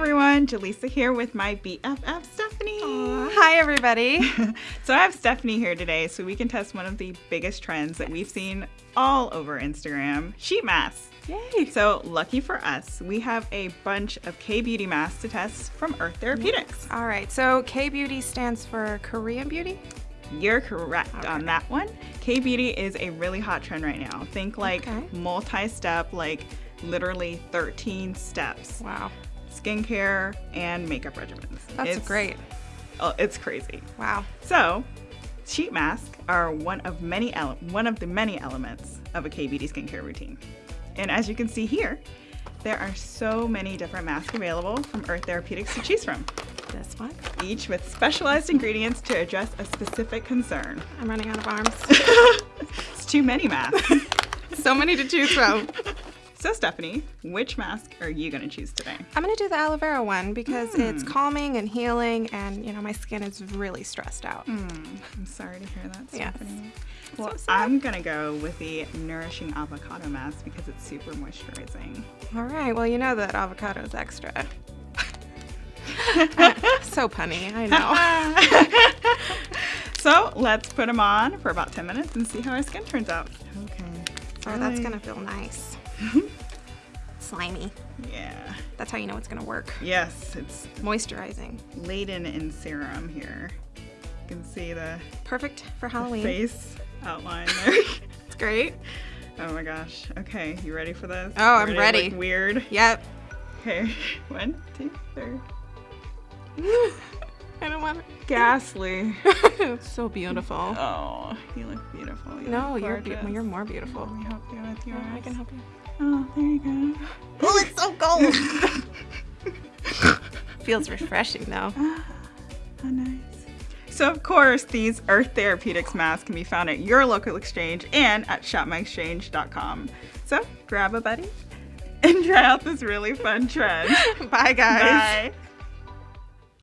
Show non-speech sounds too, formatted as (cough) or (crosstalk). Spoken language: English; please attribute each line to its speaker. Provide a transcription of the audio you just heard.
Speaker 1: everyone, Jaleesa here with my BFF Stephanie.
Speaker 2: Aw, Hi, everybody. (laughs)
Speaker 1: so I have Stephanie here today so we can test one of the biggest trends that we've seen all over Instagram, sheet masks.
Speaker 2: Yay.
Speaker 1: So lucky for us, we have a bunch of K-beauty masks to test from Earth Therapeutics.
Speaker 2: All right, so K Beauty stands for Korean Beauty.
Speaker 1: You're correct on that one. K-beauty is a really hot trend right now. Think like
Speaker 2: Okay.
Speaker 1: multi-step, like literally 13 steps.
Speaker 2: Wow,
Speaker 1: Skincare and makeup regimens.
Speaker 2: that's
Speaker 1: It's-
Speaker 2: great.
Speaker 1: Oh, it's crazy.
Speaker 2: Wow.
Speaker 1: So, sheet masks are one of many ele- one of the many elements of a K beauty skincare routine. And as you can see here, there are so many different masks available from Earth Therapeutics to choose from,
Speaker 2: This one.
Speaker 1: each with specialized ingredients to address a specific concern.
Speaker 2: I'm running out of arms. (laughs)
Speaker 1: it's too many masks. (laughs)
Speaker 2: so many to choose from. (laughs)
Speaker 1: so, Stephanie, which mask are you going to choose today?
Speaker 2: I'm gonna do the aloe vera one because it's
Speaker 1: Hmm.
Speaker 2: calming and healing, and you know my skin is really stressed out.
Speaker 1: Mm, I'm sorry to hear that,
Speaker 2: Yes.
Speaker 1: Stephanie. Well,
Speaker 2: So.
Speaker 1: I'm gonna go with the nourishing avocado mask because it's super moisturizing.
Speaker 2: All right, well you know that avocado is extra. (laughs) so punny, I know. (laughs)
Speaker 1: so let's put them on for about 10 minutes and see how our skin turns out. Okay.
Speaker 2: Oh, that's gonna feel nice. (laughs) Slimy.
Speaker 1: Yeah.
Speaker 2: That's how you know it's gonna work.
Speaker 1: Yes, it's
Speaker 2: Moisturizing.
Speaker 1: laden in serum here. You can see the
Speaker 2: Perfect for Halloween.
Speaker 1: face outline (laughs) there.
Speaker 2: It's great.
Speaker 1: oh my gosh. Okay, you ready for this?
Speaker 2: Oh, I'm ready.
Speaker 1: weird.
Speaker 2: Yep.
Speaker 1: Okay. (laughs) One, two, three.
Speaker 2: I don't want
Speaker 1: Ghastly.
Speaker 2: it. (laughs) so beautiful.
Speaker 1: Oh, you look beautiful. You
Speaker 2: No,
Speaker 1: look
Speaker 2: you're be- you're more beautiful.
Speaker 1: Let me help you with yours.
Speaker 2: I can help you.
Speaker 1: Oh, there you go.
Speaker 2: Oh, it's so cold. (laughs) Feels refreshing though.
Speaker 1: Oh, nice. So, of course, these Earth Therapeutics masks can be found at your local exchange and at shopmyexchange.com. So, grab a buddy and (laughs) try out this really fun trend.
Speaker 2: Bye, guys.
Speaker 1: Bye.